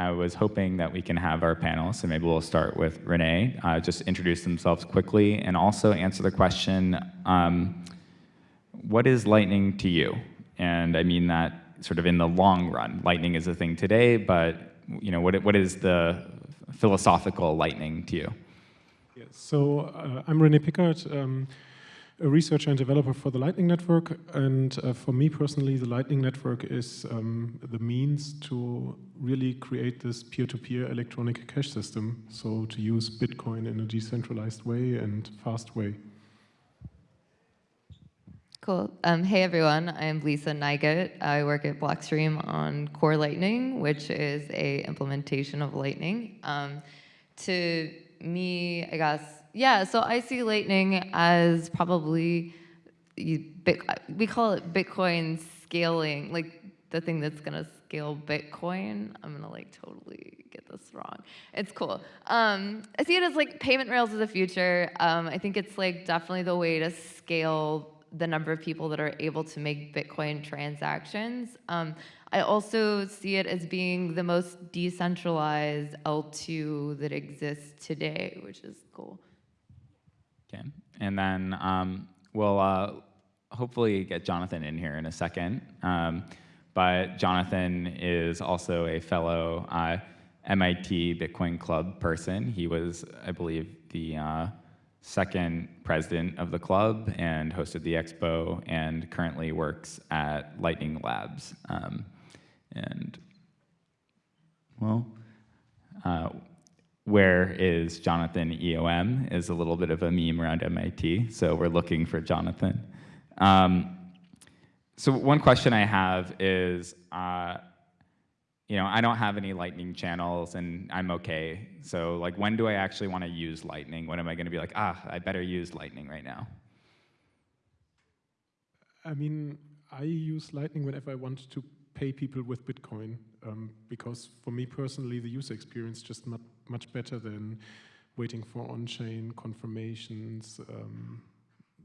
I was hoping that we can have our panelists, and maybe we'll start with Rene, uh, just introduce themselves quickly and also answer the question, um, what is Lightning to you? And I mean that sort of in the long run. Lightning is a thing today, but you know, what, what is the philosophical Lightning to you? Yeah, so uh, I'm Rene Pickhardt. Um, a researcher and developer for the Lightning Network. And uh, for me personally, the Lightning Network is um, the means to really create this peer-to-peer -peer electronic cash system. So to use Bitcoin in a decentralized way and fast way. Cool. Um, hey everyone, I'm Lisa Neigut. I work at Blockstream on Core Lightning, which is a implementation of Lightning. Um, to me, I guess yeah, so I see Lightning as probably, we call it Bitcoin scaling, like the thing that's gonna scale Bitcoin. I'm gonna like totally get this wrong. It's cool. Um, I see it as like payment rails of the future. Um, I think it's like definitely the way to scale the number of people that are able to make Bitcoin transactions. Um, I also see it as being the most decentralized L2 that exists today, which is cool. Okay, and then um, we'll uh, hopefully get Jonathan in here in a second. Um, but Jonathan is also a fellow uh, MIT Bitcoin Club person. He was, I believe, the uh, second president of the club and hosted the expo and currently works at Lightning Labs. Um, and, well, uh, where is Jonathan EOM is a little bit of a meme around MIT, so we're looking for Jonathan. Um, so one question I have is, uh, you know, I don't have any Lightning channels and I'm okay. So like, when do I actually want to use Lightning? When am I going to be like, ah, I better use Lightning right now? I mean, I use Lightning whenever I want to pay people with Bitcoin um, because for me personally, the user experience just not much better than waiting for on-chain confirmations, um,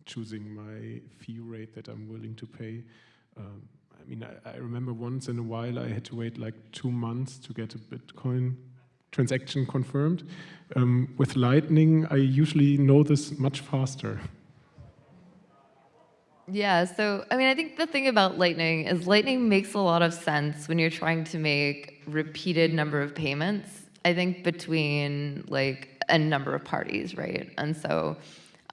choosing my fee rate that I'm willing to pay. Um, I mean, I, I, remember once in a while I had to wait like two months to get a Bitcoin transaction confirmed. Um, with Lightning, I usually know this much faster. Yeah, so I mean, I think the thing about Lightning is Lightning makes a lot of sense when you're trying to make repeated number of payments I think between like a number of parties, right? And so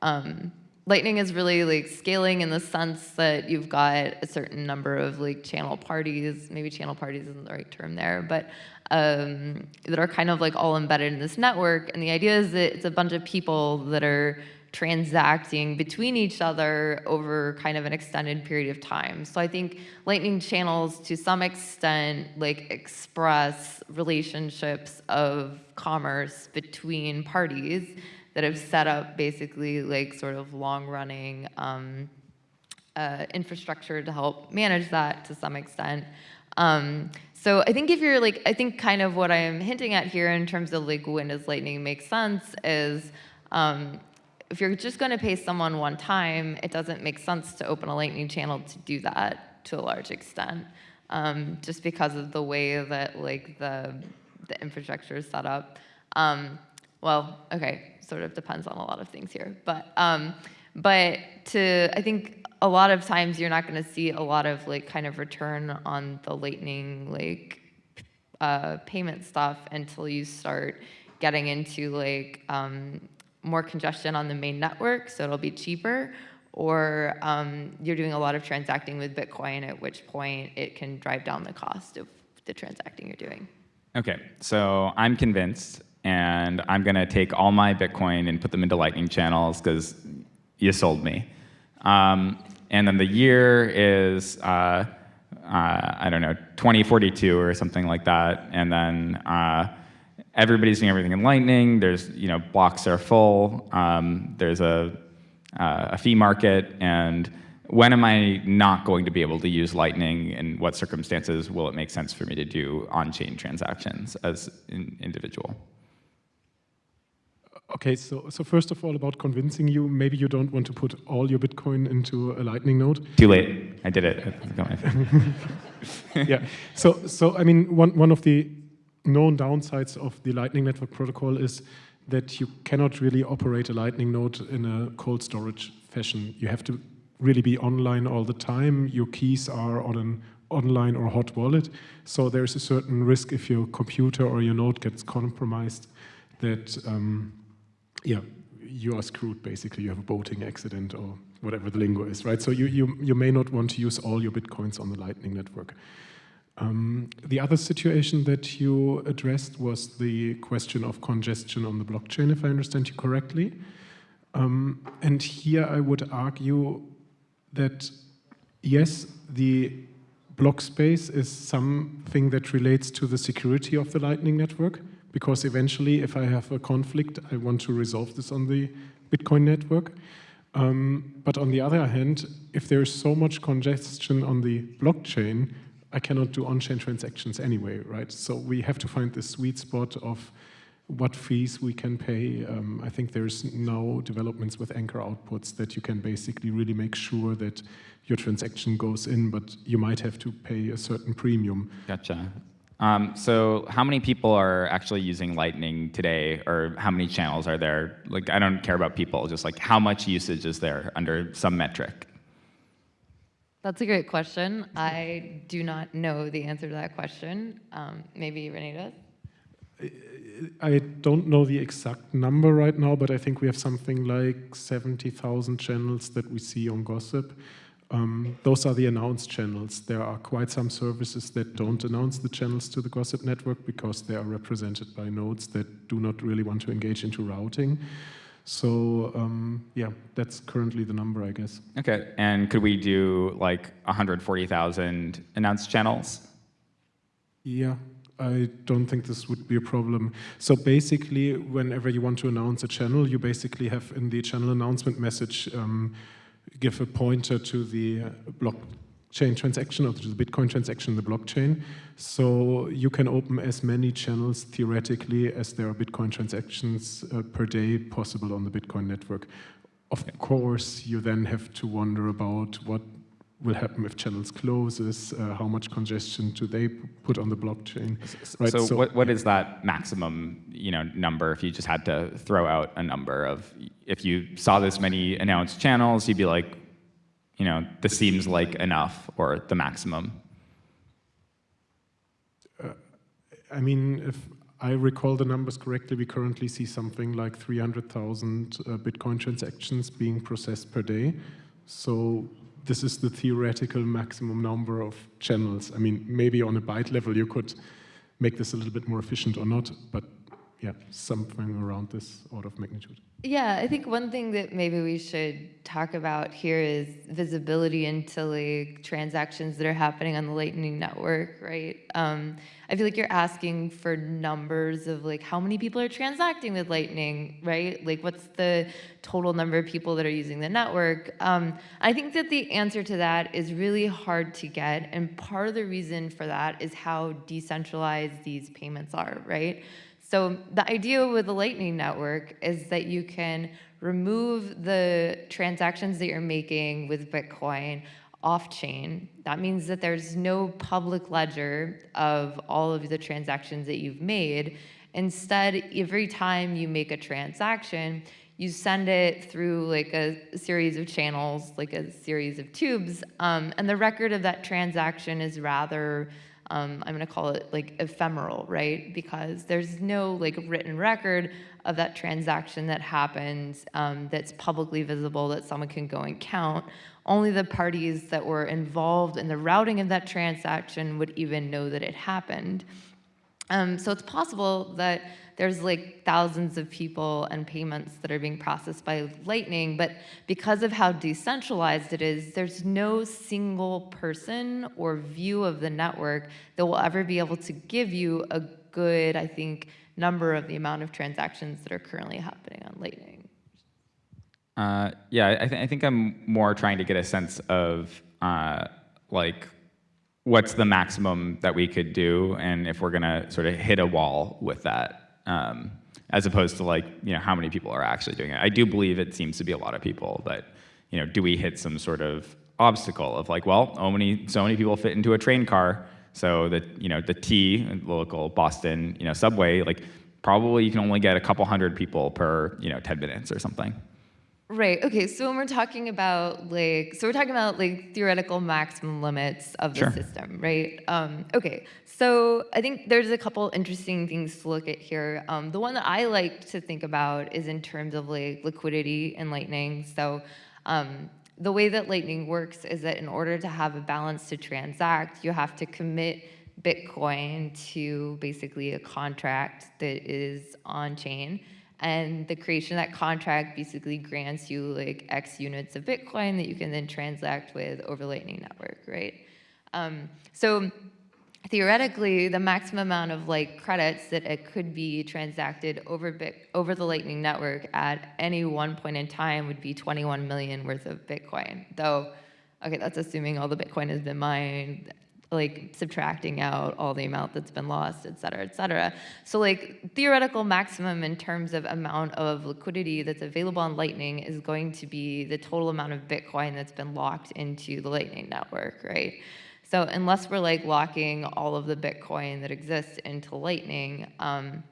um, Lightning is really like scaling in the sense that you've got a certain number of like channel parties, maybe channel parties isn't the right term there, but um, that are kind of like all embedded in this network. And the idea is that it's a bunch of people that are transacting between each other over kind of an extended period of time. So I think lightning channels to some extent like express relationships of commerce between parties that have set up basically like sort of long running um, uh, infrastructure to help manage that to some extent. Um, so I think if you're like, I think kind of what I'm hinting at here in terms of like when does lightning make sense is um, if you're just going to pay someone one time, it doesn't make sense to open a Lightning channel to do that to a large extent, um, just because of the way that like the the infrastructure is set up. Um, well, okay, sort of depends on a lot of things here, but um, but to I think a lot of times you're not going to see a lot of like kind of return on the Lightning like uh, payment stuff until you start getting into like um, more congestion on the main network, so it'll be cheaper, or um, you're doing a lot of transacting with Bitcoin, at which point it can drive down the cost of the transacting you're doing. Okay, so I'm convinced, and I'm gonna take all my Bitcoin and put them into Lightning channels because you sold me. Um, and then the year is, uh, uh, I don't know, 2042 or something like that, and then uh, everybody's doing everything in Lightning. There's, you know, blocks are full. Um, there's a, uh, a fee market. And when am I not going to be able to use Lightning? In what circumstances will it make sense for me to do on-chain transactions as an individual? Okay, so, so first of all, about convincing you, maybe you don't want to put all your Bitcoin into a Lightning node. Too late. I did it. yeah. So, so I mean, one one of the known downsides of the Lightning Network protocol is that you cannot really operate a Lightning node in a cold storage fashion. You have to really be online all the time. Your keys are on an online or hot wallet. So there's a certain risk if your computer or your node gets compromised that, um, yeah, you are screwed basically. You have a boating accident or whatever the lingo is, right? So you, you, you may not want to use all your Bitcoins on the Lightning Network. Um, the other situation that you addressed was the question of congestion on the blockchain, if I understand you correctly. Um, and here I would argue that yes, the block space is something that relates to the security of the Lightning Network, because eventually if I have a conflict, I want to resolve this on the Bitcoin network. Um, but on the other hand, if there's so much congestion on the blockchain, I cannot do on-chain transactions anyway, right? So we have to find the sweet spot of what fees we can pay. Um, I think there's now developments with anchor outputs that you can basically really make sure that your transaction goes in, but you might have to pay a certain premium. Gotcha. Um, so how many people are actually using Lightning today, or how many channels are there? Like, I don't care about people, just like how much usage is there under some metric? That's a great question. I do not know the answer to that question. Um, maybe Rene does? I don't know the exact number right now, but I think we have something like 70,000 channels that we see on Gossip. Um, those are the announced channels. There are quite some services that don't announce the channels to the Gossip network because they are represented by nodes that do not really want to engage into routing. So um, yeah, that's currently the number, I guess. Okay, and could we do like 140,000 announced channels? Yeah, I don't think this would be a problem. So basically, whenever you want to announce a channel, you basically have in the channel announcement message, um, give a pointer to the block chain transaction or the Bitcoin transaction in the blockchain. So you can open as many channels theoretically as there are Bitcoin transactions uh, per day possible on the Bitcoin network. Of course, you then have to wonder about what will happen if channels closes, uh, how much congestion do they put on the blockchain. Right? So, so what, what is that maximum you know, number if you just had to throw out a number of, if you saw this many announced channels, you'd be like, you know, this seems like enough or the maximum? Uh, I mean, if I recall the numbers correctly, we currently see something like 300,000 uh, Bitcoin transactions being processed per day. So this is the theoretical maximum number of channels. I mean, maybe on a byte level you could make this a little bit more efficient or not, but yeah, something around this order of magnitude. Yeah, I think one thing that maybe we should talk about here is visibility into like transactions that are happening on the Lightning Network, right? Um, I feel like you're asking for numbers of like how many people are transacting with Lightning, right? Like what's the total number of people that are using the network? Um, I think that the answer to that is really hard to get, and part of the reason for that is how decentralized these payments are, right? So the idea with the Lightning Network is that you can remove the transactions that you're making with Bitcoin off-chain. That means that there's no public ledger of all of the transactions that you've made. Instead, every time you make a transaction, you send it through like a series of channels, like a series of tubes, um, and the record of that transaction is rather um, I'm going to call it like ephemeral, right? Because there's no like written record of that transaction that happens um, that's publicly visible that someone can go and count. Only the parties that were involved in the routing of that transaction would even know that it happened. Um, so it's possible that there's like thousands of people and payments that are being processed by Lightning, but because of how decentralized it is, there's no single person or view of the network that will ever be able to give you a good, I think, number of the amount of transactions that are currently happening on Lightning. Uh, yeah, I, th I, think I'm more trying to get a sense of uh, like what's the maximum that we could do and if we're going to sort of hit a wall with that um, as opposed to like, you know, how many people are actually doing it. I do believe it seems to be a lot of people, but, you know, do we hit some sort of obstacle of like, well, so many, so many people fit into a train car, So the you know the T, local Boston you know subway, like probably you can only get a couple hundred people per you know 10 minutes or something. Right. Okay. So when we're talking about like, so we're talking about like theoretical maximum limits of the Sure. system, right? Um, okay. So I think there's a couple interesting things to look at here. Um, the one that I like to think about is in terms of like liquidity and Lightning. So um, the way that Lightning works is that in order to have a balance to transact, you have to commit Bitcoin to basically a contract that is on chain. And the creation of that contract basically grants you like X units of Bitcoin that you can then transact with over Lightning Network, right? Um, so theoretically, the maximum amount of like credits that it could be transacted over bit over the Lightning Network at any one point in time would be 21 million worth of Bitcoin. Though, okay, that's assuming all the Bitcoin has been mined, like subtracting out all the amount that's been lost, et cetera, et cetera. So like theoretical maximum in terms of amount of liquidity that's available on Lightning is going to be the total amount of Bitcoin that's been locked into the Lightning Network, right? So unless we're like locking all of the Bitcoin that exists into Lightning, um,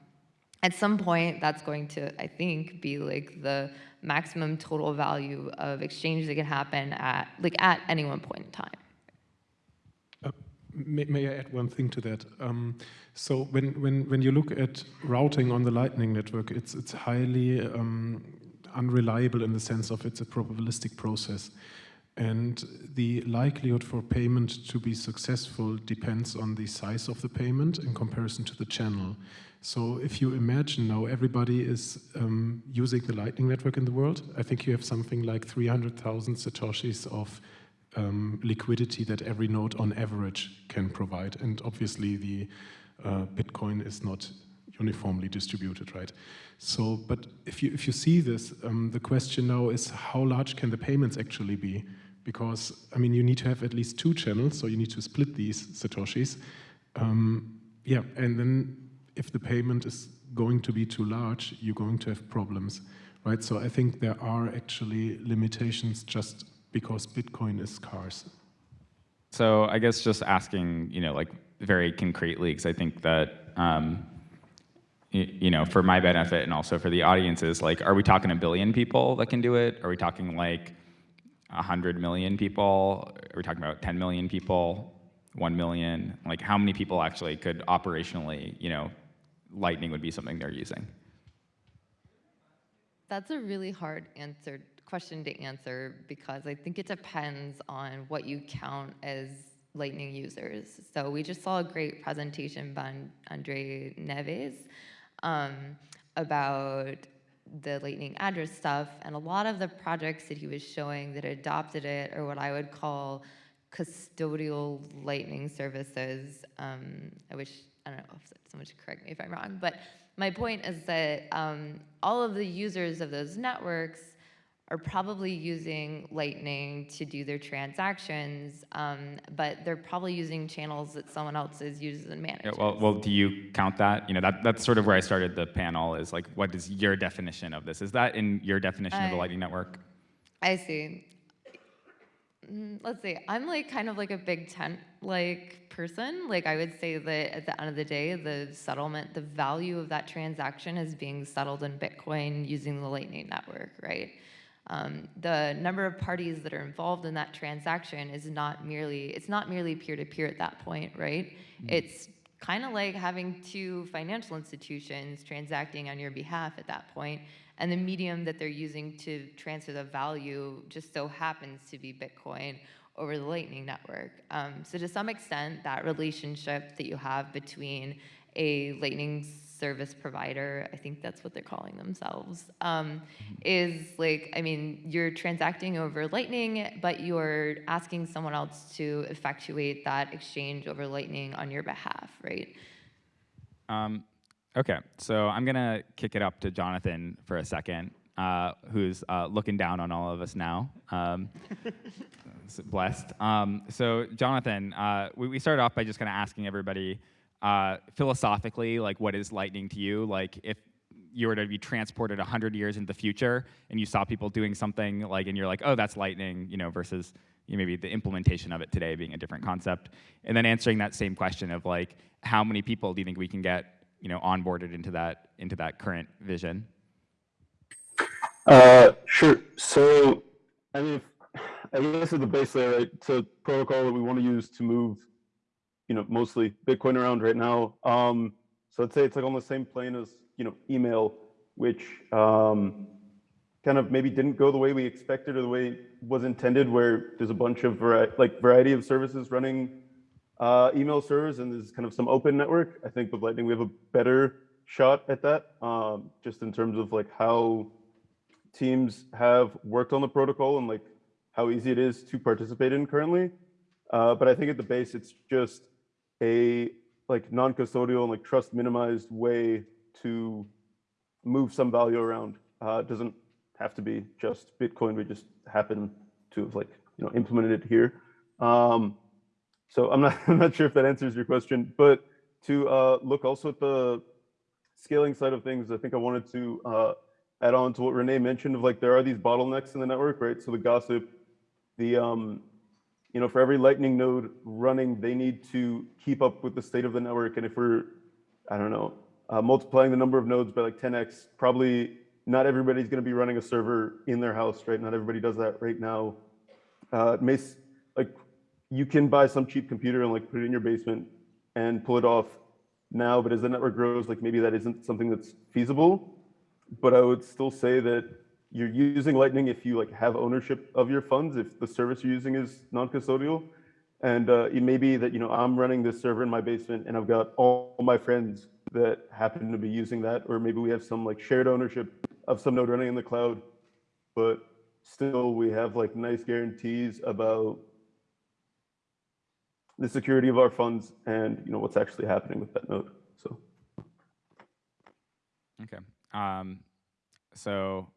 at some point that's going to, I think, be like the maximum total value of exchange that can happen at like at any one point in time. May, may I add one thing to that? Um, so when, when, when you look at routing on the Lightning Network, it's, it's highly um, unreliable in the sense of it's a probabilistic process. And the likelihood for payment to be successful depends on the size of the payment in comparison to the channel. So if you imagine now everybody is um, using the Lightning Network in the world, I think you have something like 300,000 Satoshis of um, liquidity that every node on average can provide. And obviously the uh, Bitcoin is not uniformly distributed, right? So, but if you, if you see this, um, the question now is how large can the payments actually be? Because, I mean, you need to have at least two channels, so you need to split these Satoshis. Um, yeah, and then if the payment is going to be too large, you're going to have problems, right? So I think there are actually limitations just because Bitcoin is scarce. So I guess just asking, you know, like very concretely, because I think that, um, you, you know, for my benefit and also for the audiences, like, are we talking a billion people that can do it? Are we talking like a hundred million people? Are we talking about 10 million people? One million? Like, how many people actually could operationally, you know, Lightning would be something they're using? That's a really hard answer question to answer because I think it depends on what you count as Lightning users. So we just saw a great presentation by Andre Neves um, about the Lightning address stuff, and a lot of the projects that he was showing that adopted it are what I would call custodial Lightning services. Um, I wish I don't know if someone should correct me if I'm wrong, but my point is that um, all of the users of those networks are probably using Lightning to do their transactions, um, but they're probably using channels that someone else is uses and manages. Yeah, well, well, do you count that? You know, that, that's sort of where I started the panel is like, what is your definition of this? Is that in your definition of the Lightning Network? I see. Mm, Let's see. I'm like kind of like a big tent like person. Like I would say that at the end of the day, the settlement, the value of that transaction is being settled in Bitcoin using the Lightning Network, right? Um, the number of parties that are involved in that transaction is not merely it's not merely peer to peer at that point, right? It's kind of like having two financial institutions transacting on your behalf at that point, and the medium that they're using to transfer the value just so happens to be Bitcoin over the Lightning Network. Um, so to some extent, that relationship that you have between a Lightning service provider, I think that's what they're calling themselves, um, is like, I mean, you're transacting over Lightning, but you're asking someone else to effectuate that exchange over Lightning on your behalf, right? Um, okay, so I'm gonna kick it up to Jonathan for a second, uh, who's uh, looking down on all of us now. Um, blessed. Um, so Jonathan, uh, we, we started off by just kind of asking everybody uh, philosophically, like, what is lightning to you? Like, if you were to be transported 100 years into the future and you saw people doing something like, and you're like, oh, that's lightning, you know, versus, you know, maybe the implementation of it today being a different concept, and then answering that same question of like, how many people do you think we can get, you know, onboarded into that into that current vision? Uh, sure. So, I mean, I guess at the base layer, right, a protocol that we want to use to move, you know, mostly Bitcoin around right now. Um, so I'd say it's like on the same plane as, you know, email, which um, kind of maybe didn't go the way we expected or the way was intended, where there's a bunch of vari like variety of services running uh, email servers and there's kind of some open network. I think with Lightning, we have a better shot at that, um, just in terms of like how teams have worked on the protocol and like how easy it is to participate in currently. Uh, but I think at the base, it's just a like non-custodial and like trust minimized way to move some value around. Uh, it doesn't have to be just Bitcoin. We just happen to have like you know implemented it here. Um, so I'm not I'm not sure if that answers your question, but to uh, look also at the scaling side of things, I think I wanted to uh, add on to what Rene mentioned of like there are these bottlenecks in the network, right? So the gossip, the um, you know, for every Lightning node running, they need to keep up with the state of the network. And if we're, I don't know, uh, multiplying the number of nodes by like 10x, probably not everybody's going to be running a server in their house, right? Not everybody does that right now. Uh, it may like you can buy some cheap computer and like put it in your basement and pull it off now, but as the network grows, like maybe that isn't something that's feasible but I would still say that you're using Lightning if you like have ownership of your funds, if the service you're using is non-custodial. And uh, it may be that, you know, I'm running this server in my basement and I've got all my friends that happen to be using that, or maybe we have some like shared ownership of some node running in the cloud, but still we have like nice guarantees about the security of our funds and, you know, what's actually happening with that node, so. Okay. Um, so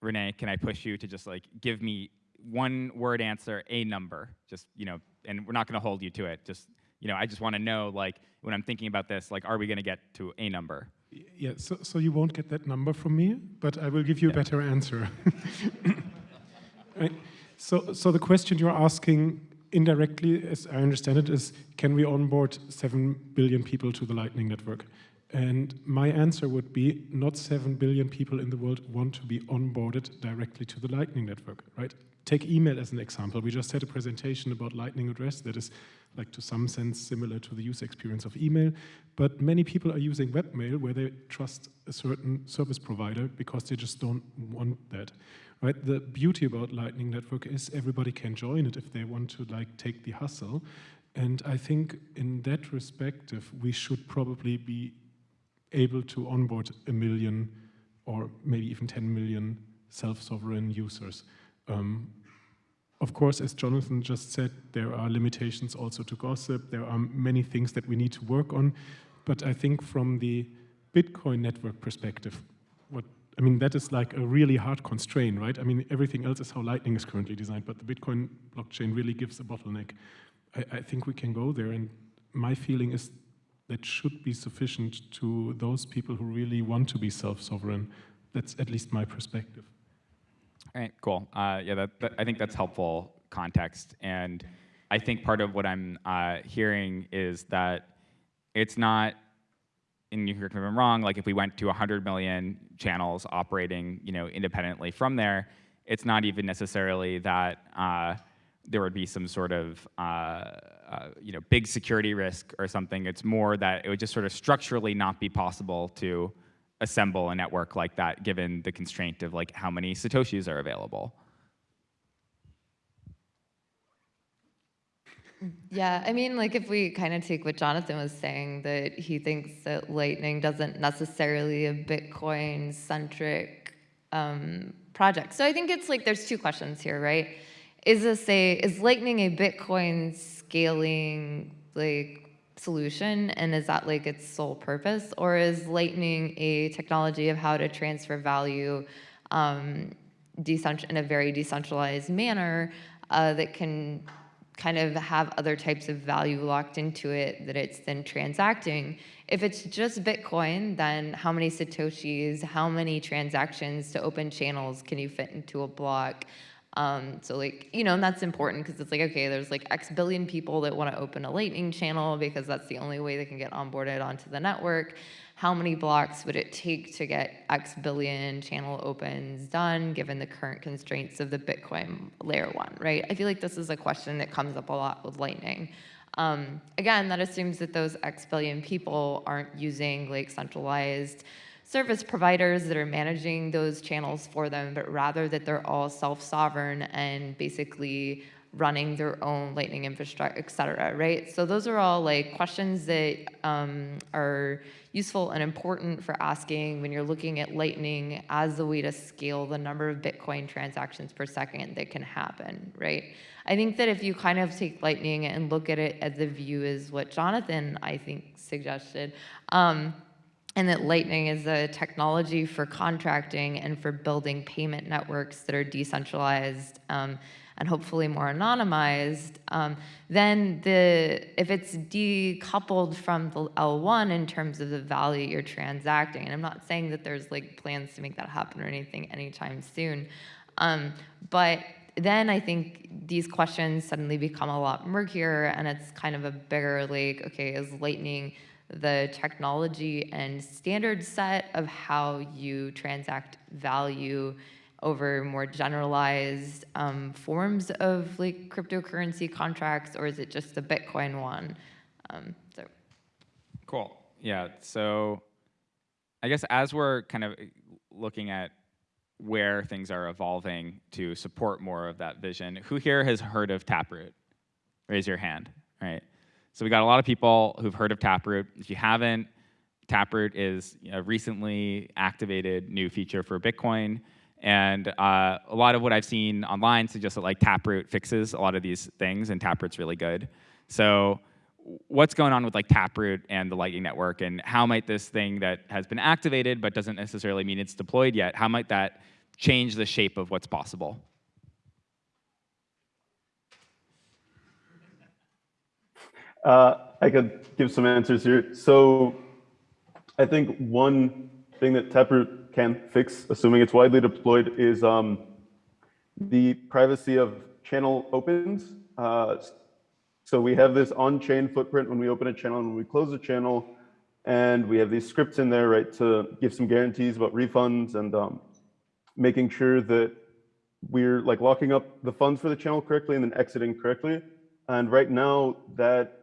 Rene, can I push you to just like give me one word answer, a number, just, you know, and we're not going to hold you to it. Just, you know, I just want to know, like, when I'm thinking about this, like, are we going to get to a number? Yeah, so, so you won't get that number from me, but I will give you a better answer. right? So, so the question you're asking indirectly, as I understand it, is can we onboard 7 billion people to the Lightning Network? And my answer would be not 7 billion people in the world want to be onboarded directly to the Lightning Network, right? Take email as an example. We just had a presentation about Lightning Address that is like to some sense similar to the user experience of email, but many people are using webmail where they trust a certain service provider because they just don't want that, right? The beauty about Lightning Network is everybody can join it if they want to like take the hustle. And I think in that respect, we should probably be able to onboard a million or maybe even 10 million self-sovereign users. Um, of course, as Jonathan just said, there are limitations also to gossip. There are many things that we need to work on. But I think from the Bitcoin network perspective, what I mean, that is like a really hard constraint, right? I mean, everything else is how Lightning is currently designed, but the Bitcoin blockchain really gives a bottleneck. I, I think we can go there, and my feeling is that should be sufficient to those people who really want to be self-sovereign. That's at least my perspective. All right, cool. Uh, yeah, that, that, I think that's helpful context. And I think part of what I'm uh, hearing is that it's not, and you correct if I'm wrong, like if we went to 100 million channels operating you know, independently from there, it's not even necessarily that uh, there would be some sort of uh, you know, big security risk or something. It's more that it would just sort of structurally not be possible to assemble a network like that given the constraint of like how many Satoshis are available. Yeah, I mean, like if we kind of take what Jonathan was saying, that he thinks that Lightning doesn't necessarily a Bitcoin-centric um, project. So I think it's like there's two questions here, right? is this a is lightning a bitcoin scaling like solution and is that like its sole purpose or is lightning a technology of how to transfer value um, in a very decentralized manner uh, that can kind of have other types of value locked into it that it's then transacting. If it's just Bitcoin, then how many Satoshis, how many transactions to open channels can you fit into a block? Um, so like, you know, and that's important because it's like, okay, there's like X billion people that want to open a lightning channel because that's the only way they can get onboarded onto the network. How many blocks would it take to get X billion channel opens done given the current constraints of the Bitcoin layer one, right? I feel like this is a question that comes up a lot with Lightning. Um, again, that assumes that those X billion people aren't using like centralized service providers that are managing those channels for them, but rather that they're all self-sovereign and basically running their own Lightning infrastructure, et cetera, right? So those are all like questions that um, are useful and important for asking when you're looking at Lightning as a way to scale the number of Bitcoin transactions per second that can happen, right? I think that if you kind of take Lightning and look at it as the view is what Jonathan, I think, suggested, um, and that Lightning is a technology for contracting and for building payment networks that are decentralized um, and hopefully more anonymized, um, then the if it's decoupled from the L1 in terms of the value you're transacting, and I'm not saying that there's like plans to make that happen or anything anytime soon, um, but then I think these questions suddenly become a lot murkier and it's kind of a bigger like, okay, is Lightning the technology and standard set of how you transact value over more generalized um, forms of like cryptocurrency contracts, or is it just the Bitcoin one? Um, so. Cool. Yeah. So I guess as we're kind of looking at where things are evolving to support more of that vision, who here has heard of Taproot? Raise your hand. Right. So we got a lot of people who've heard of Taproot. If you haven't, Taproot is a recently activated new feature for Bitcoin. And uh, a lot of what I've seen online suggests that like Taproot fixes a lot of these things, and Taproot's really good. So what's going on with like Taproot and the Lightning Network, and how might this thing that has been activated but doesn't necessarily mean it's deployed yet, how might that change the shape of what's possible? Uh, I could give some answers here. So I think one thing that Taproot can fix, assuming it's widely deployed, is um, the privacy of channel opens. Uh, so we have this on-chain footprint when we open a channel and when we close a channel, and we have these scripts in there, right, to give some guarantees about refunds and um, making sure that we're like locking up the funds for the channel correctly and then exiting correctly. And right now that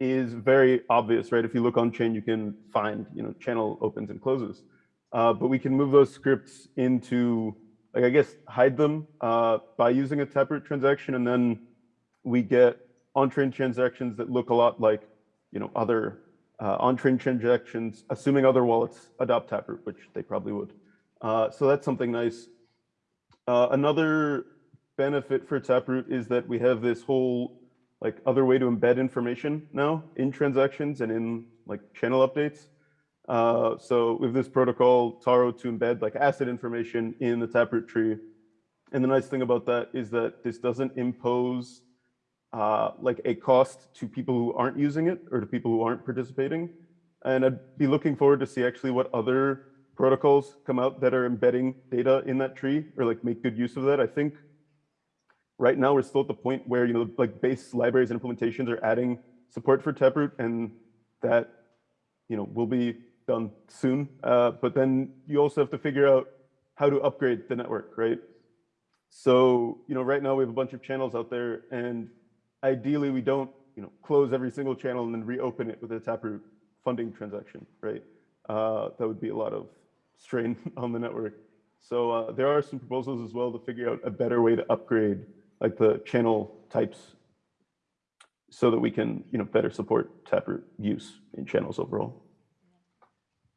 is very obvious, right? If you look on chain, you can find, you know, channel opens and closes. Uh, but we can move those scripts into, like, I guess, hide them uh, by using a Taproot transaction, and then we get on-chain transactions that look a lot like, you know, other uh, on-chain transactions, assuming other wallets adopt Taproot, which they probably would. Uh, so that's something nice. Uh, another benefit for Taproot is that we have this whole like other way to embed information now in transactions and in like channel updates. Uh, so with this protocol, Taro to embed like asset information in the Taproot tree. And the nice thing about that is that this doesn't impose uh, like a cost to people who aren't using it or to people who aren't participating. And I'd be looking forward to see actually what other protocols come out that are embedding data in that tree or like make good use of that. I think right now we're still at the point where you know like base libraries and implementations are adding support for Taproot, and that you know will be done soon. Uh, but then you also have to figure out how to upgrade the network, right? So you know right now we have a bunch of channels out there, and ideally we don't you know close every single channel and then reopen it with a Taproot funding transaction, right? Uh, that would be a lot of strain on the network. So uh, there are some proposals as well to figure out a better way to upgrade like the channel types so that we can, you know, better support Taproot use in channels overall.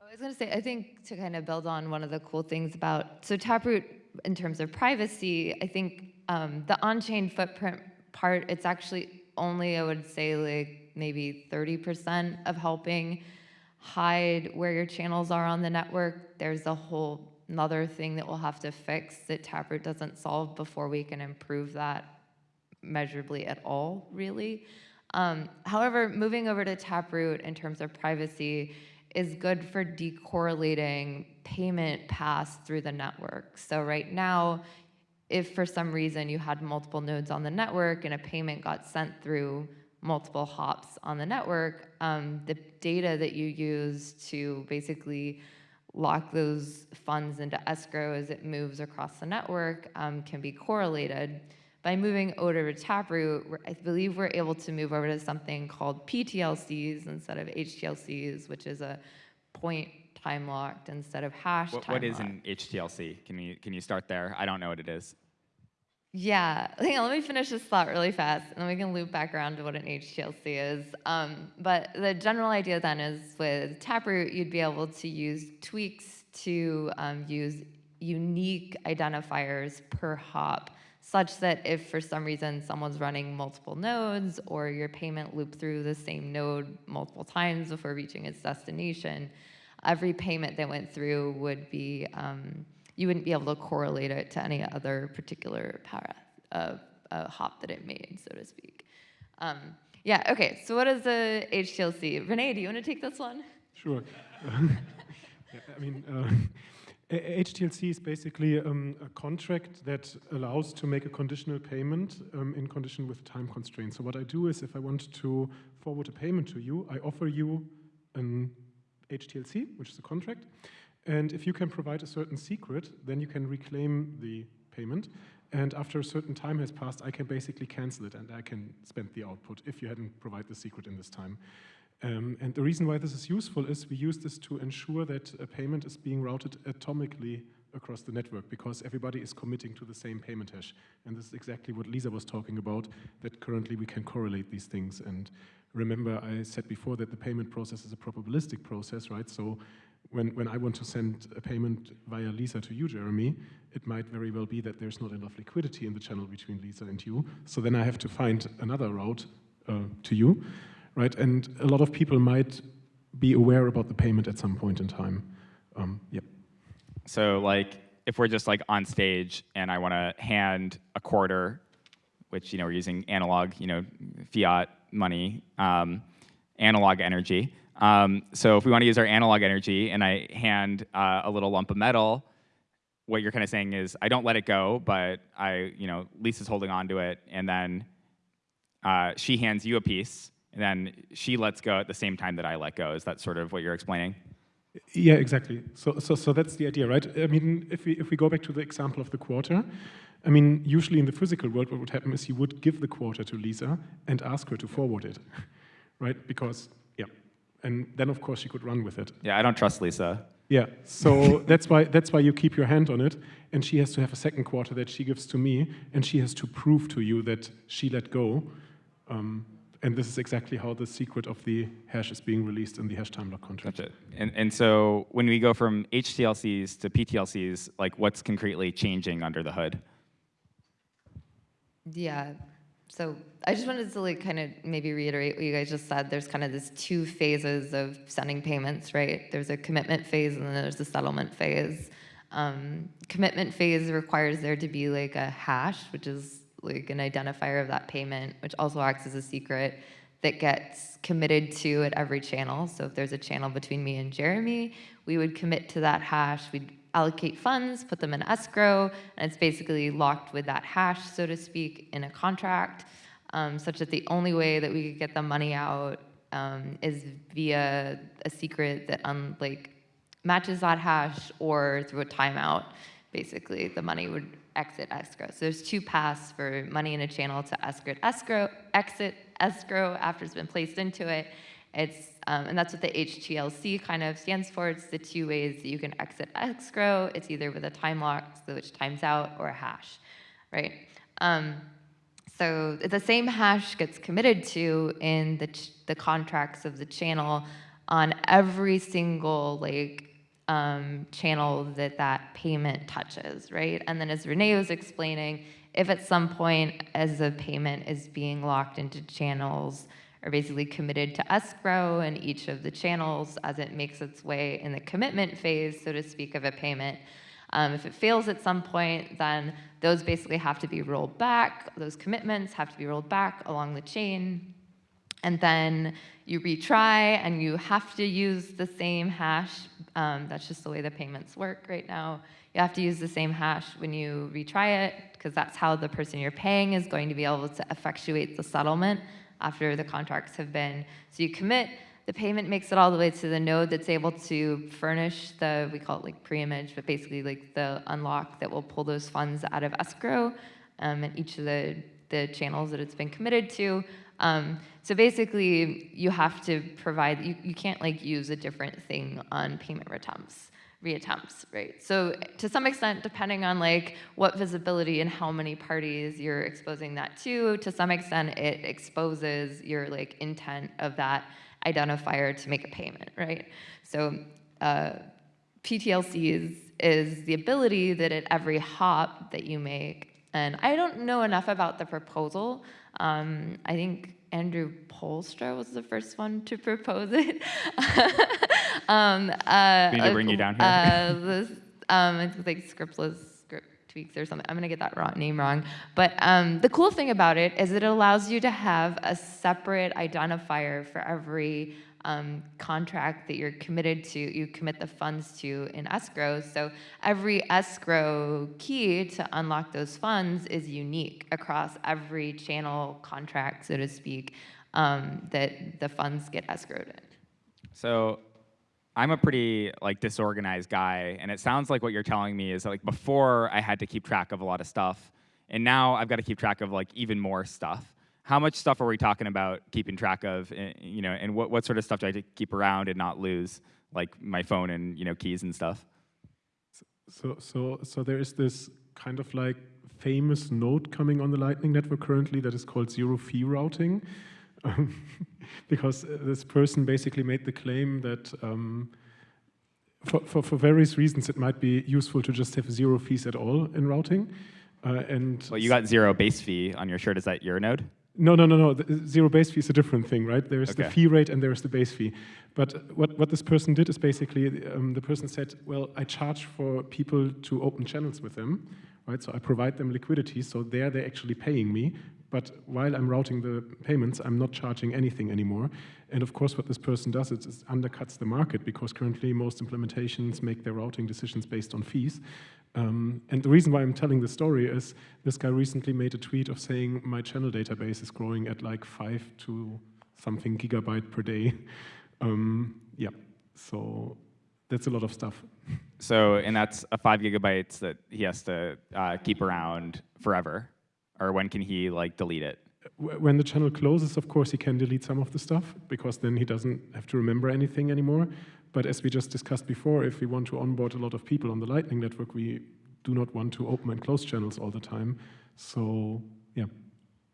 I was going to say, I think to kind of build on one of the cool things about, so Taproot, in terms of privacy, I think um, the on-chain footprint part, it's actually only, I would say, like maybe 30% of helping hide where your channels are on the network. There's a whole another thing that we'll have to fix that Taproot doesn't solve before we can improve that measurably at all, really. Um, however, moving over to Taproot in terms of privacy is good for decorrelating payment paths through the network. So right now, if for some reason you had multiple nodes on the network and a payment got sent through multiple hops on the network, um, the data that you use to basically lock those funds into escrow as it moves across the network um, can be correlated. By moving over to Taproot, I believe we're able to move over to something called PTLCs instead of HTLCs, which is a point time locked instead of hash What, time what is locked. an HTLC? Can you can you start there? I don't know what it is. Yeah, hang on, let me finish this thought really fast, and then we can loop back around to what an HTLC is. Um, but the general idea then is with Taproot, you'd be able to use tweaks to um, use unique identifiers per hop, such that if for some reason someone's running multiple nodes or your payment looped through the same node multiple times before reaching its destination, every payment that went through would be, um, you wouldn't be able to correlate it to any other particular path of a hop that it made, so to speak. Um, yeah, okay, so what is a HTLC? Rene, do you want to take this one? Sure. yeah, I mean, uh, HTLC is basically um, a contract that allows to make a conditional payment um, in condition with time constraints. So what I do is if I want to forward a payment to you, I offer you an HTLC, which is a contract. And if you can provide a certain secret, then you can reclaim the payment. And after a certain time has passed, I can basically cancel it and I can spend the output if you hadn't provided the secret in this time. Um, and the reason why this is useful is we use this to ensure that a payment is being routed atomically across the network because everybody is committing to the same payment hash. And this is exactly what Lisa was talking about, that currently we can correlate these things. And remember, I said before that the payment process is a probabilistic process, right? So when, when I want to send a payment via Lisa to you, Jeremy, it might very well be that there's not enough liquidity in the channel between Lisa and you. So then I have to find another route uh, to you, right? And a lot of people might be aware about the payment at some point in time. Um, yep. So like if we're just like on stage and I want to hand a quarter, which you know we're using analog, you know, fiat money, um, analog energy. Um, so if we want to use our analog energy and I hand uh, a little lump of metal, what you're kind of saying is I don't let it go, but I, you know, Lisa's holding on to it, and then uh, she hands you a piece, and then she lets go at the same time that I let go. Is that sort of what you're explaining? Yeah, exactly. So, so, so that's the idea, right? I mean, if we if we go back to the example of the quarter, I mean, usually in the physical world, what would happen is you would give the quarter to Lisa and ask her to forward it, right? Because yeah, and then of course she could run with it. Yeah, I don't trust Lisa. Yeah, so that's why that's why you keep your hand on it, and she has to have a second quarter that she gives to me, and she has to prove to you that she let go. Um, and this is exactly how the secret of the hash is being released in the hash time lock contract. Gotcha. And, and so when we go from HTLCs to PTLCs, like what's concretely changing under the hood? Yeah. So I just wanted to like kind of maybe reiterate what you guys just said. There's kind of this two phases of sending payments, right? There's a commitment phase and then there's a settlement phase. Um, commitment phase requires there to be like a hash, which is like an identifier of that payment, which also acts as a secret that gets committed to at every channel. So if there's a channel between me and Jeremy, we would commit to that hash. We'd allocate funds, put them in escrow, and it's basically locked with that hash, so to speak, in a contract, um, such that the only way that we could get the money out um, is via a secret that un- like matches that hash or through a timeout. Basically, the money would exit escrow. So there's two paths for money in a channel to escrow, escrow, exit escrow after it's been placed into it. It's um, and that's what the HTLC kind of stands for. It's the two ways that you can exit escrow. It's either with a time lock, so which times out, or a hash, right? Um, so the same hash gets committed to in the the contracts of the channel on every single like um, channel that that payment touches, right? And then as Rene was explaining, if at some point as a payment is being locked into channels or basically committed to escrow in each of the channels as it makes its way in the commitment phase, so to speak, of a payment, um, if it fails at some point, then those basically have to be rolled back. Those commitments have to be rolled back along the chain. and then you retry and you have to use the same hash. Um, that's just the way the payments work right now. You have to use the same hash when you retry it because that's how the person you're paying is going to be able to effectuate the settlement after the contracts have been. So you commit, the payment makes it all the way to the node that's able to furnish the, we call it like pre-image, but basically like the unlock that will pull those funds out of escrow um, and each of the, the channels that it's been committed to. Um, so basically, you have to provide, you, you can't like use a different thing on payment reattempts, reattempts, right? So to some extent, depending on like what visibility and how many parties you're exposing that to, to some extent it exposes your like intent of that identifier to make a payment, right? So uh, PTLC is, is the ability that at every hop that you make, and I don't know enough about the proposal. Um, I think Andrew Poelstra was the first one to propose it. um, uh, We need to bring you down here. Uh, this, um, it's like scriptless script tweaks or something. I'm gonna get that wrong, name wrong. But um, the cool thing about it is it allows you to have a separate identifier for every um, contract that you're committed to, you commit the funds to in escrow. So every escrow key to unlock those funds is unique across every channel contract, so to speak, um, that the funds get escrowed in. So I'm a pretty like disorganized guy, and it sounds like what you're telling me is like before I had to keep track of a lot of stuff, and now I've got to keep track of like even more stuff. How much stuff are we talking about keeping track of? eh, You know, and what, what sort of stuff do I have to keep around and not lose, like my phone and you know keys and stuff? So, so, so there is this kind of like famous node coming on the Lightning Network currently that is called zero fee routing, because uh, this person basically made the claim that um, for, for, for various reasons it might be useful to just have zero fees at all in routing. Uh, and Well, you got zero base fee on your shirt. Is that your node? no, no, no, no. The zero base fee is a different thing, right? There is the fee rate and there is the base fee. But what, what this person did is basically um, the person said, well, I charge for people to open channels with them, right? So I provide them liquidity, so there they're actually paying me. But while I'm routing the payments, I'm not charging anything anymore. And of course, what this person does is, is undercuts the market because currently most implementations make their routing decisions based on fees. Um, and the reason why I'm telling this story is this guy recently made a tweet of saying my channel database is growing at like five to something gigabyte per day. Um, yeah, so that's a lot of stuff. So, and that's a five gigabytes that he has to uh, keep around forever, or when can he like delete it? When the channel closes, of course, he can delete some of the stuff because then he doesn't have to remember anything anymore. But as we just discussed before, if we want to onboard a lot of people on the Lightning Network, we do not want to open and close channels all the time. So, yeah.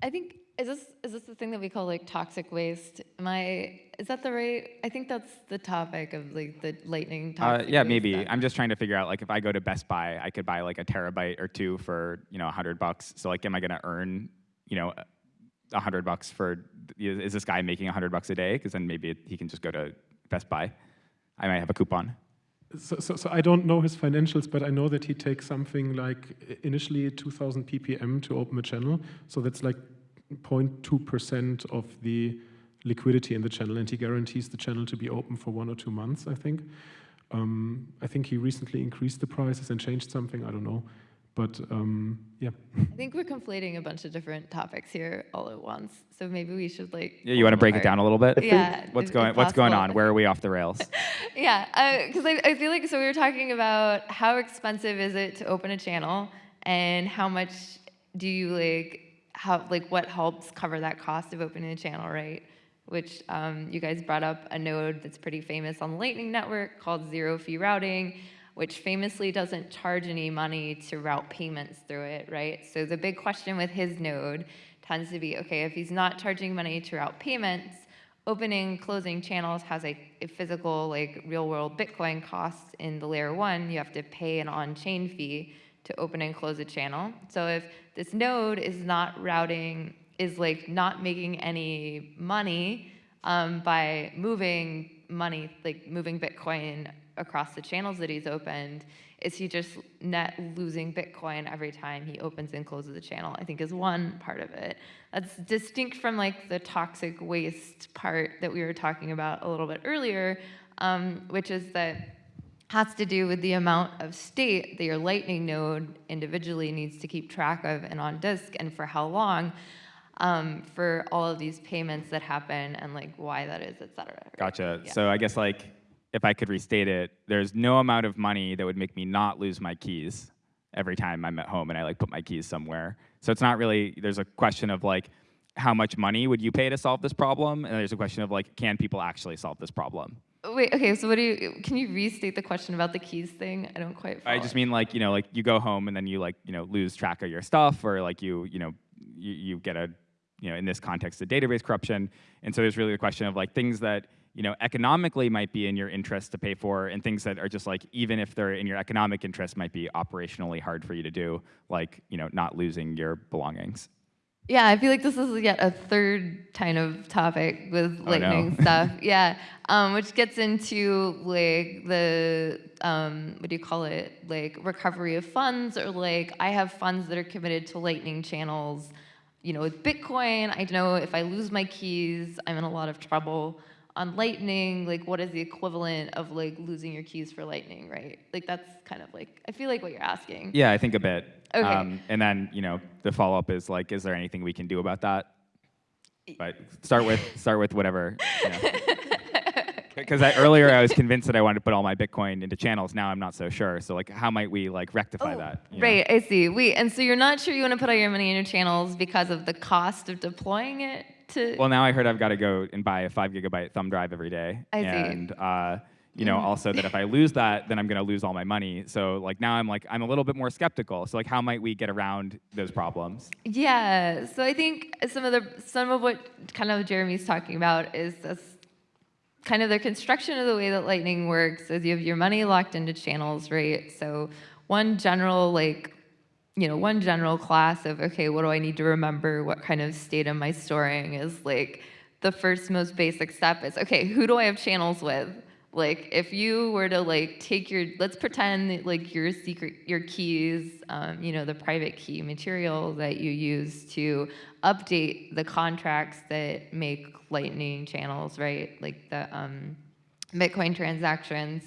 I think is this is this the thing that we call like toxic waste? Am I is that the right? I think that's the topic of like the lightning. Uh, yeah, waste maybe. stuff. I'm just trying to figure out like if I go to Best Buy, I could buy like a terabyte or two for you know a hundred bucks. So like, am I gonna earn you know a hundred bucks for? Is this guy making a hundred bucks a day? Because then maybe he can just go to Best Buy. I might have a coupon. So, so, so I don't know his financials, but I know that he takes something like initially 2,000 ppm to open a channel. So that's like 0.2% of the liquidity in the channel, and he guarantees the channel to be open for one or two months, I think. Um, I think he recently increased the prices and changed something, I don't know. But um, yeah, I think we're conflating a bunch of different topics here all at once. So maybe we should like. Yeah, you want to break it down a little bit? Yeah. What's going What's going on? Where are we off the rails? Yeah, because I, I feel like so we were talking about how expensive is it to open a channel, and how much do you like how like what helps cover that cost of opening a channel, right? Which um, you guys brought up a node that's pretty famous on the Lightning Network called Zero Fee Routing, which famously doesn't charge any money to route payments through it, right? So the big question with his node tends to be, okay, if he's not charging money to route payments, opening, closing channels has a, a physical, like real world Bitcoin cost in the layer one. You have to pay an on chain fee to open and close a channel. So if this node is not routing, is like not making any money um, by moving money, like moving Bitcoin across the channels that he's opened, is he just net losing Bitcoin every time he opens and closes the channel, I think is one part of it. That's distinct from like the toxic waste part that we were talking about a little bit earlier, um, which is that has to do with the amount of state that your Lightning node individually needs to keep track of and on disk and for how long um, for all of these payments that happen and like why that is, et cetera. right? Gotcha. Yeah. So I guess like if I could restate it, there's no amount of money that would make me not lose my keys every time I'm at home and I like put my keys somewhere. So it's not really there's a question of like how much money would you pay to solve this problem? And there's a question of like can people actually solve this problem? Wait, okay, so what do you, can you restate the question about the keys thing? I don't quite follow. I just mean like, you know, like you go home and then you like, you know, lose track of your stuff or like you, you know, you, you get a, you know, in this context, a database corruption. And so there's really the question of like things that, you know, economically might be in your interest to pay for and things that are just like, even if they're in your economic interest might be operationally hard for you to do, like, you know, not losing your belongings. Yeah, I feel like this is yet a third kind of topic with Oh, no. lightning stuff. Yeah, um, which gets into like the um, what do you call it? Like recovery of funds, or like I have funds that are committed to lightning channels. You know, with Bitcoin, I know if I lose my keys, I'm in a lot of trouble. On Lightning, like what is the equivalent of like losing your keys for Lightning, right? Like that's kind of like I feel like what you're asking. Yeah, I think a bit. Okay. Um, and then, you know, the follow up is like, is there anything we can do about that? But start with start with whatever. Because earlier I was convinced that I wanted to put all my Bitcoin into channels. Now I'm not so sure. So like, how might we like rectify Oh, that? you know? Right, I see. Wait, and so you're not sure you want to put all your money in your channels because of the cost of deploying it to? Well, now I heard I've got to go and buy a five gigabyte thumb drive every day. I see. And uh, you know, mm-hmm. also that if I lose that, then I'm going to lose all my money. So like now I'm like I'm a little bit more skeptical. So like, how might we get around those problems? yeah. So I think some of the some of what kind of Jeremy's talking about is this kind of the construction of the way that Lightning works is you have your money locked into channels, right? So one general like you know, one general class of, okay, what do I need to remember? What kind of state am I storing? Is like the first most basic step is, okay, who do I have channels with? Like if you were to like take your, let's pretend that, like your secret, your keys, um, you know, the private key material that you use to update the contracts that make lightning channels, right? Like the um, Bitcoin transactions.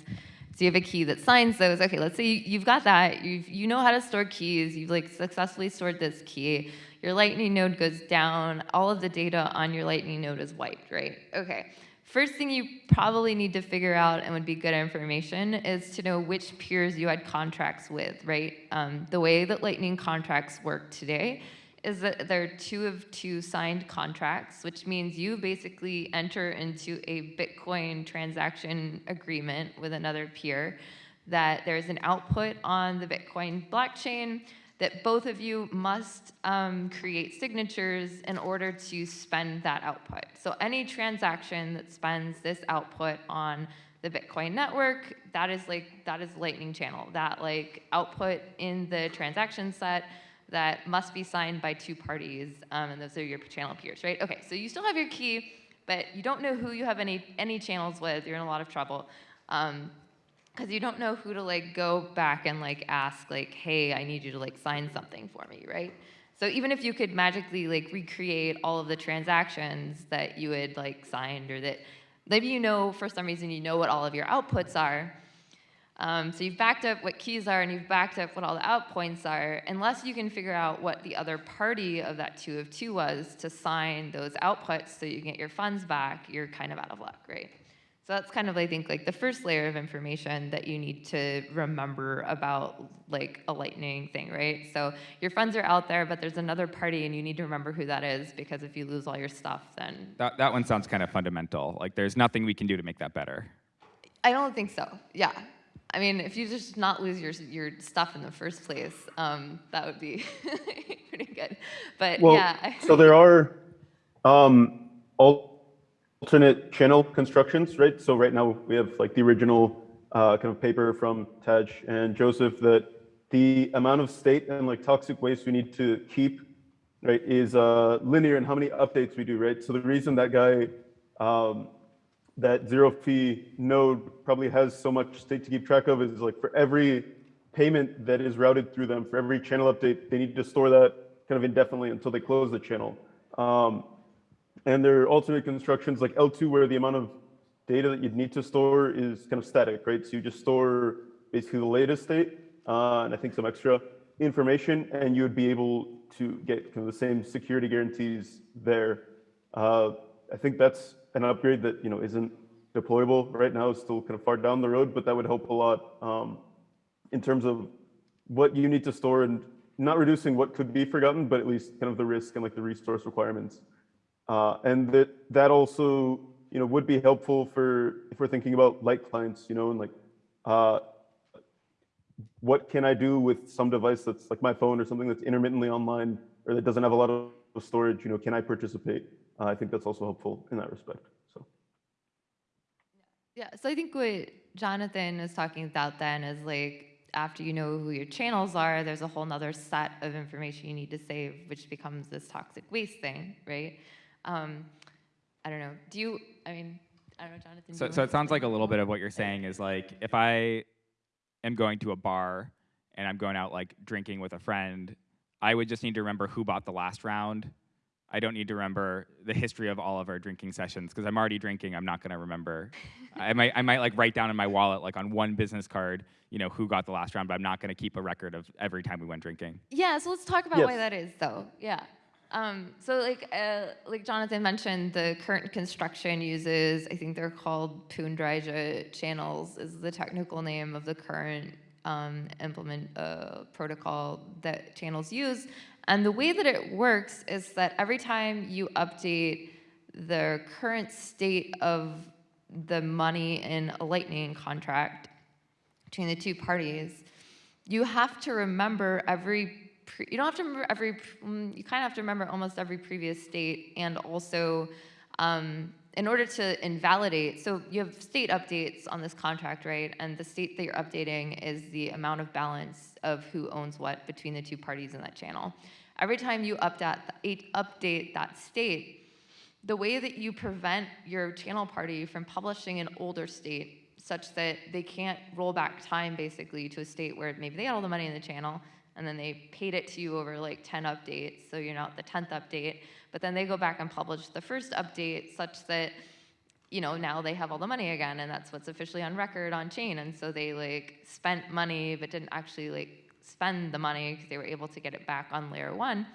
So you have a key that signs those. Okay, let's say you- you've got that. You you know how to store keys. You've like successfully stored this key. Your Lightning node goes down. All of the data on your Lightning node is wiped, right? Okay. First thing you probably need to figure out and would be good information is to know which peers you had contracts with, right? Um, the way that Lightning contracts work today is that there are two of two signed contracts, which means you basically enter into a Bitcoin transaction agreement with another peer that there's an output on the Bitcoin blockchain that both of you must um, create signatures in order to spend that output. So any transaction that spends this output on the Bitcoin network, that is like that is Lightning channel. That like output in the transaction set that must be signed by two parties, um, and those are your channel peers, right? Okay, so you still have your key, but you don't know who you have any any channels with. You're in a lot of trouble. Um, because you don't know who to like go back and like ask like hey i need you to like sign something for me right? So even if you could magically like recreate all of the transactions that you had like signed or that maybe you know for some reason you know what all of your outputs are. Um, so you've backed up what keys are and you've backed up what all the out points are unless you can figure out what the other party of that two of two was to sign those outputs so you can get your funds back you're kind of out of luck right so that's kind of, I think, like the first layer of information that you need to remember about like a lightning thing, right? So your funds are out there, but there's another party and you need to remember who that is because if you lose all your stuff, then That, that one sounds kind of fundamental. Like there's nothing we can do to make that better. I don't think so. Yeah. I mean, if you just not lose your your stuff in the first place, um, that would be pretty good. But Well, yeah, I- so there are um, alternate channel constructions, right? So right now we have like the original uh, kind of paper from Tadge and Joseph that the amount of state and like toxic waste we need to keep, right, is uh, linear in how many updates we do, right? So the reason that guy um, that zero fee node probably has so much state to keep track of is like for every payment that is routed through them, for every channel update, they need to store that kind of indefinitely until they close the channel. Um, and there are alternate constructions like eltoo where the amount of data that you'd need to store is kind of static, right? So you just store basically the latest state uh, and I think some extra information, and you would be able to get kind of the same security guarantees there. Uh, I think that's an upgrade that you know isn't deployable right now, it's still kind of far down the road, but that would help a lot um, in terms of what you need to store and not reducing what could be forgotten, but at least kind of the risk and like the resource requirements. Uh, and that that also you know would be helpful for if we're thinking about light clients, you know, and like uh, what can I do with some device that's like my phone or something that's intermittently online or that doesn't have a lot of storage? You know, can I participate? Uh, I think that's also helpful in that respect. So. Yeah, so I think what Jonathan is talking about then is like after you know who your channels are, there's a whole nother set of information you need to save, which becomes this toxic waste thing, right? Um, I don't know. Do you? I mean, I don't know, Jonathan. So, so it sounds like a little bit of what you're saying is like if I am going to a bar and I'm going out like drinking with a friend, I would just need to remember who bought the last round. I don't need to remember the history of all of our drinking sessions because I'm already drinking. I'm not going to remember. I might, I might like write down in my wallet, like on one business card, you know, who got the last round, but I'm not going to keep a record of every time we went drinking. Yeah, so let's talk about Yes. why that is, though. Yeah. Um, so, like, uh, like Jonathan mentioned, the current construction uses, I think they're called Poon-Dryja channels, is the technical name of the current um, implement uh, protocol that channels use. And the way that it works is that every time you update the current state of the money in a Lightning contract between the two parties, you have to remember every, you don't have to remember every, mm, you kind of have to remember almost every previous state and also um, in order to invalidate, so you have state updates on this contract, right? And the state that you're updating is the amount of balance of who owns what between the two parties in that channel. Every time you update, update that state, the way that you prevent your channel party from publishing an older state such that they can't roll back time basically to a state where maybe they had all the money in the channel and then they paid it to you over like 10 updates so you're not the 10th update. But then they go back and publish the first update such that you know now they have all the money again and that's what's officially on record on chain. And so they like spent money but didn't actually like spend the money because they were able to get it back on layer one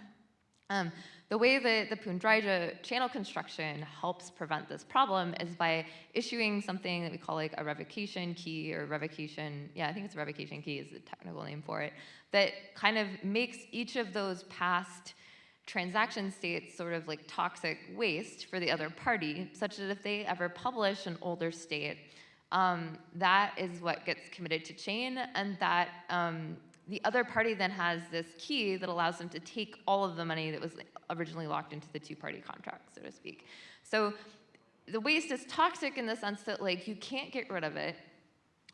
um, the way that the Poon-Dryja channel construction helps prevent this problem is by issuing something that we call like a revocation key or revocation, yeah, I think it's a revocation key is the technical name for it, that kind of makes each of those past transaction states sort of like toxic waste for the other party, such that if they ever publish an older state, um, that is what gets committed to chain, and that um, the other party then has this key that allows them to take all of the money that was originally locked into the two-party contract, so to speak. So the waste is toxic in the sense that like you can't get rid of it.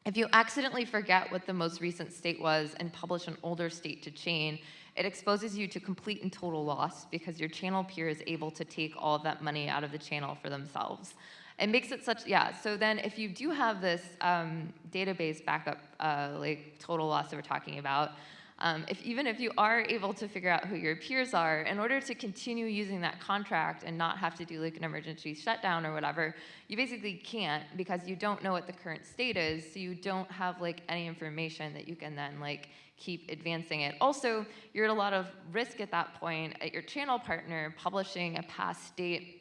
If you accidentally forget what the most recent state was and publish an older state to chain, it exposes you to complete and total loss because your channel peer is able to take all of that money out of the channel for themselves. It makes it such, yeah, so then if you do have this um, database backup, uh, like total loss that we're talking about, um, if, even if you are able to figure out who your peers are, in order to continue using that contract and not have to do like an emergency shutdown or whatever, you basically can't because you don't know what the current state is, so you don't have like any information that you can then like keep advancing it. Also, you're at a lot of risk at that point at your channel partner publishing a past state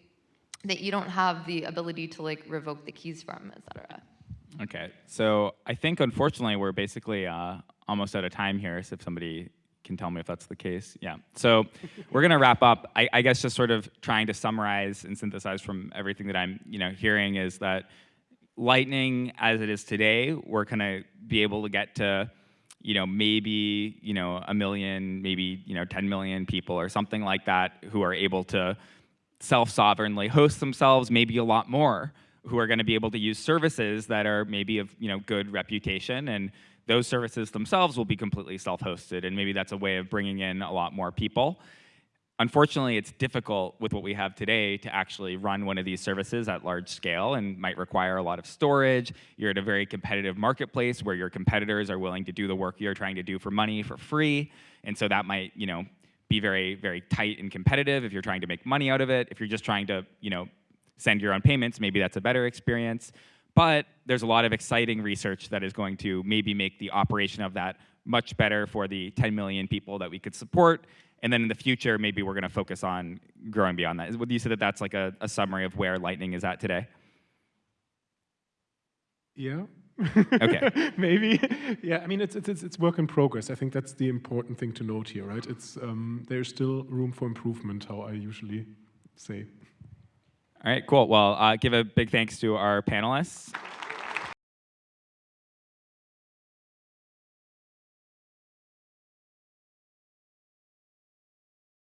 that you don't have the ability to like revoke the keys from, et cetera. Okay, so I think unfortunately we're basically uh, almost out of time here. So if somebody can tell me if that's the case, yeah. So we're gonna wrap up. I, I guess just sort of trying to summarize and synthesize from everything that I'm, you know, hearing is that Lightning, as it is today, we're gonna be able to get to, you know, maybe you know a million, maybe you know 10 million people or something like that who are able to self-sovereignly host themselves, maybe a lot more who are going to be able to use services that are maybe of you know good reputation and those services themselves will be completely self-hosted and maybe that's a way of bringing in a lot more people unfortunately, it's difficult with what we have today to actually run one of these services at large scale and might require a lot of storage. You're at a very competitive marketplace where your competitors are willing to do the work you're trying to do for money for free. And so that might, you know, be very, very tight and competitive if you're trying to make money out of it. If you're just trying to, you know, send your own payments, maybe that's a better experience. But there's a lot of exciting research that is going to maybe make the operation of that much better for the 10 million people that we could support. And then in the future, maybe we're going to focus on growing beyond that. Would you say that that's like a, a summary of where Lightning is at today? Yeah. Okay. Maybe. Yeah. I mean, it's, it's it's work in progress. I think that's the important thing to note here, right? It's um, there's still room for improvement. How I usually say. All right, cool. Well, uh, give a big thanks to our panelists.